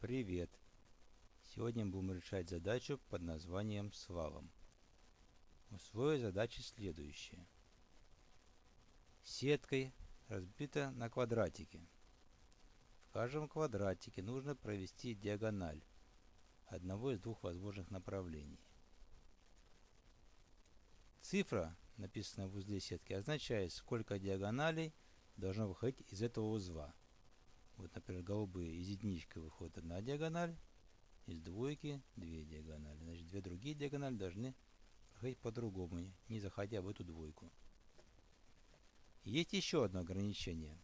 Привет! Сегодня будем решать задачу под названием «Свалом». Условие задачи следующее. Сеткой разбита на квадратики. В каждом квадратике нужно провести диагональ одного из двух возможных направлений. Цифра, написанная в узле сетки, означает, сколько диагоналей должно выходить из этого узла. Вот, например, голубые из единички выходит одна диагональ, из двойки две диагонали. Значит, две другие диагонали должны проходить по-другому, не заходя в эту двойку. Есть еще одно ограничение.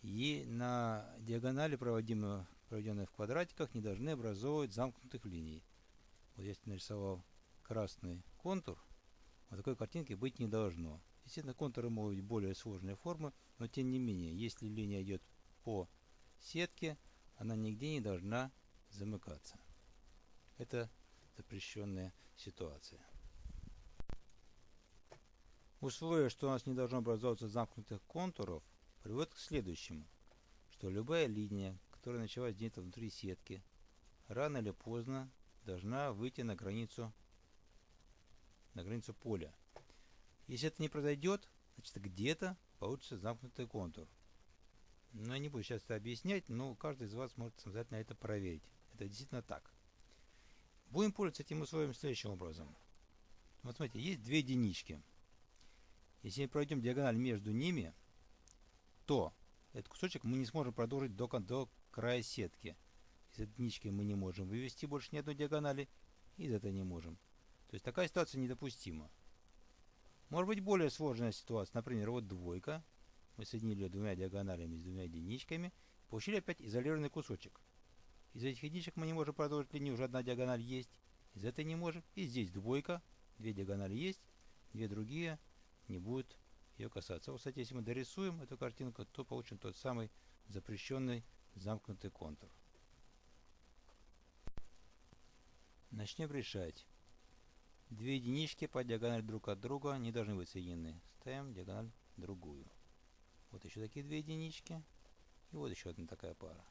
И на диагонали, проводимые, проведенные в квадратиках, не должны образовывать замкнутых линий. Вот я нарисовал красный контур, вот такой картинки быть не должно. Естественно, контуры могут быть более сложные формы, но тем не менее, если линия идет по сетке, она нигде не должна замыкаться. Это запрещенная ситуация. Условие, что у нас не должно образовываться замкнутых контуров, приводит к следующему, что любая линия, которая началась где-то внутри сетки, рано или поздно должна выйти на границу, на границу поля. Если это не произойдет, значит где-то получится замкнутый контур. Но я не буду сейчас это объяснять, но каждый из вас может самостоятельно это проверить. Это действительно так. Будем пользоваться этим условием следующим образом. Вот смотрите, есть две единички. Если мы пройдем диагональ между ними, то этот кусочек мы не сможем продолжить до, до края сетки. Из единички мы не можем вывести больше ни одной диагонали, и из этой не можем. То есть такая ситуация недопустима. Может быть более сложная ситуация, например, вот двойка. Мы соединили двумя диагоналями с двумя единичками, получили опять изолированный кусочек. Из этих единичек мы не можем продолжить линию, уже одна диагональ есть. Из этой не можем. И здесь двойка, две диагонали есть, две другие не будут ее касаться. Вот, кстати, если мы дорисуем эту картинку, то получим тот самый запрещенный замкнутый контур. Начнем решать. Две единички по диагонали друг от друга не должны быть соединены. Ставим диагональ другую. Вот еще такие две единички. И вот еще одна такая пара.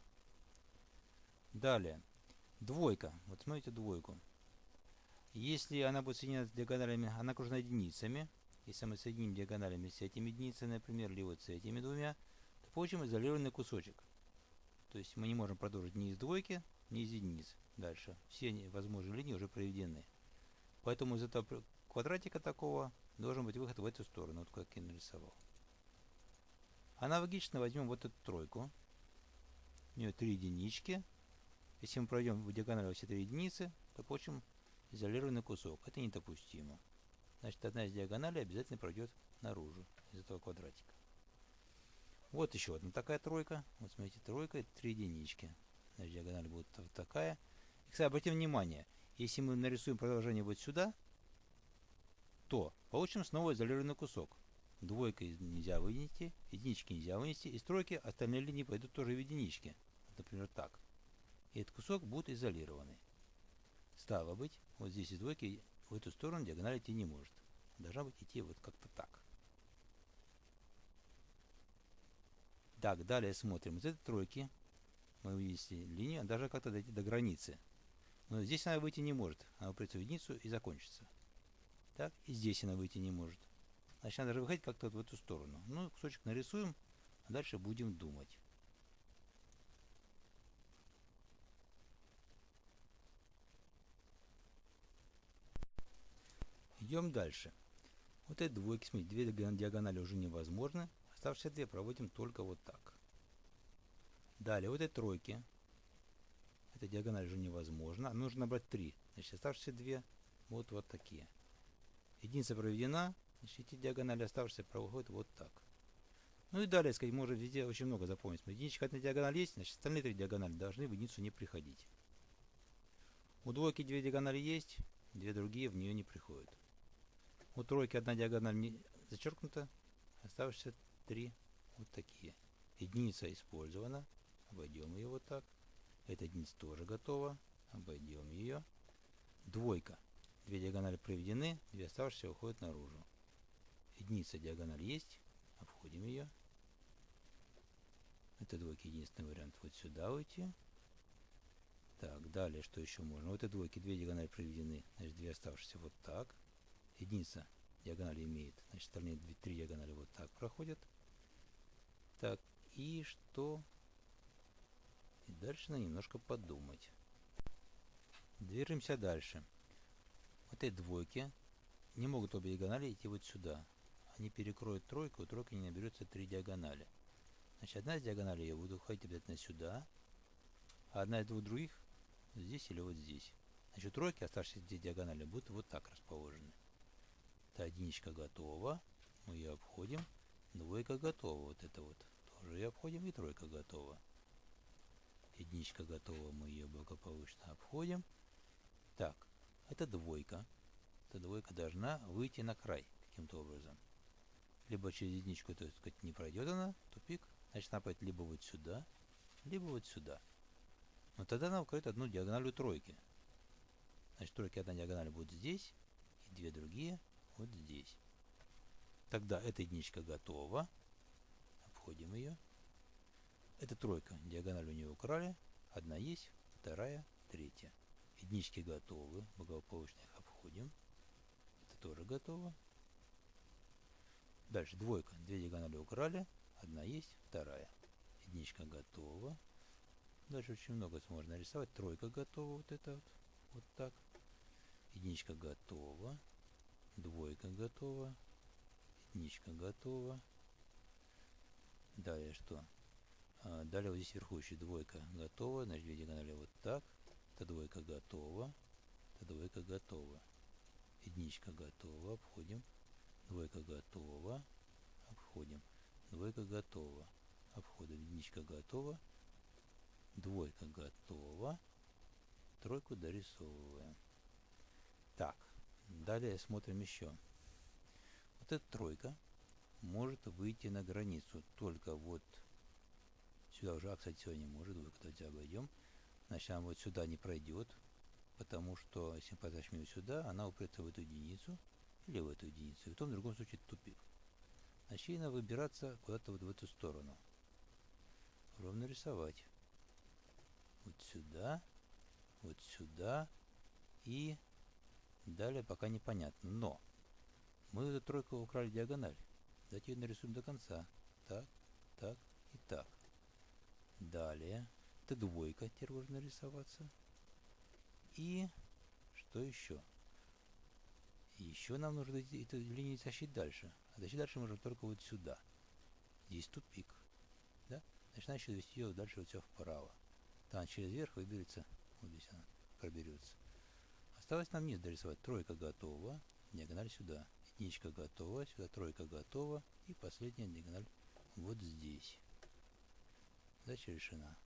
Далее. Двойка. Вот смотрите двойку. Если она будет соединена с диагоналями, она окружена единицами. Если мы соединим диагоналями с этими единицами, например, или вот с этими двумя, то получим изолированный кусочек. То есть мы не можем продолжить ни из двойки, ни из единиц дальше. Все возможные линии уже проведены. Поэтому из этого квадратика такого должен быть выход в эту сторону, вот как я нарисовал. Аналогично возьмем вот эту тройку. У нее три единички. Если мы пройдем в диагонали все три единицы, то получим изолированный кусок. Это недопустимо. Значит, одна из диагоналей обязательно пройдет наружу из этого квадратика. Вот еще одна такая тройка. Вот смотрите, тройка, это три единички. Значит, диагональ будет вот такая. И, кстати, обратим внимание, если мы нарисуем продолжение вот сюда, то получим снова изолированный кусок. Двойка нельзя вынести, единички нельзя вынести, из тройки остальные линии пойдут тоже в единички. Например, так. И этот кусок будет изолированный. Стало быть, вот здесь из двойки в эту сторону диагональ идти не может. Должна быть идти вот как-то так. Так, далее смотрим. Из этой тройки мы увидели линию, даже как-то дойти до границы. Но здесь она выйти не может. Она упрется в единицу и закончится. Так, и здесь она выйти не может. Значит, надо выходить как-то вот в эту сторону. Ну, кусочек нарисуем, а дальше будем думать. Идем дальше. Вот эти двойки, смотрите, две диагонали уже невозможно. Оставшиеся две проводим только вот так. Далее, вот эти тройки. Эта диагональ уже невозможно. Нужно набрать три. Значит, оставшиеся две вот вот такие. Единица проведена. Значит, эти диагонали оставшиеся проходят вот так. Ну и далее, сказать, можно везде очень много запомнить. Единичка одна диагональ есть, значит, остальные три диагонали должны в единицу не приходить. У двойки две диагонали есть, две другие в нее не приходят. У тройки одна диагональ не зачеркнута, оставшиеся три вот такие. Единица использована, обойдем ее вот так. Эта единица тоже готова, обойдем ее. Двойка. Две диагонали проведены, две оставшиеся уходят наружу. Единица диагональ есть, обходим ее. Это двойки единственный вариант вот сюда уйти. Так, далее, что еще можно? Вот эти двойки, две диагонали проведены, значит, две оставшиеся вот так. Единица диагонали имеет, значит, остальные две, три диагонали вот так проходят. Так, и что? И дальше надо немножко подумать. Движемся дальше. Вот эти двойки не могут обе диагонали идти вот сюда. Они перекроют тройку, у тройки не наберется три диагонали. Значит, одна из диагоналей я буду уходить обязательно сюда, а одна из двух других здесь или вот здесь. Значит, тройки, оставшиеся здесь диагонали, будут вот так расположены. Это единичка готова. Мы ее обходим. Двойка готова. Вот это вот. Тоже ее обходим. И тройка готова. Единичка готова. Мы ее благополучно обходим. Так, это двойка. Эта двойка должна выйти на край каким-то образом. Либо через единичку, то есть сказать, не пройдет она, тупик. Значит, она пойдет либо вот сюда, либо вот сюда. Но тогда она укроет одну диагональ тройки. Значит, тройки одна диагональ будет здесь, и две другие вот здесь. Тогда эта единичка готова. Обходим ее. Эта тройка, диагональ у нее украли. Одна есть, вторая, третья. Единички готовы, благополучно их обходим. Это тоже готово. Дальше двойка, две диагонали украли. Одна есть, вторая. Единичка готова. Дальше очень много можно рисовать. Тройка готова, вот это вот. Вот так. Единичка готова. Двойка готова. Единичка готова. Далее что? А, далее вот здесь вверху еще двойка готова. Значит, две диагонали вот так. Это двойка готова. Это двойка готова. Единичка готова. Обходим. Двойка готова. Обходим. Двойка готова. Обходим. Единичка готова. Двойка готова. Тройку дорисовываем. Так. Далее смотрим еще. Вот эта тройка может выйти на границу только вот сюда уже, а, кстати, сегодня не может, вы когда обойдем. Значит, она вот сюда не пройдет, потому что если ее сюда, она упрется в эту единицу или в эту единицу, и в том в другом случае тупик. Надо выбираться куда-то вот в эту сторону. Ровно рисовать. Вот сюда, вот сюда и далее пока непонятно. Но мы эту тройку украли диагональ. Давайте ее нарисуем до конца. Так, так и так. Далее. Это двойка теперь можно нарисоваться. И что еще? Еще нам нужно эту линию тащить дальше. А тащить дальше можно только вот сюда. Здесь тупик. Да? Значит, надо еще довести ее дальше вот все вправо. Там через верх выберется. Вот здесь она проберется. Осталось нам низ дорисовать. Тройка готова. Диагональ сюда. Единичка готова. Сюда тройка готова. И последняя диагональ вот здесь. Задача решена.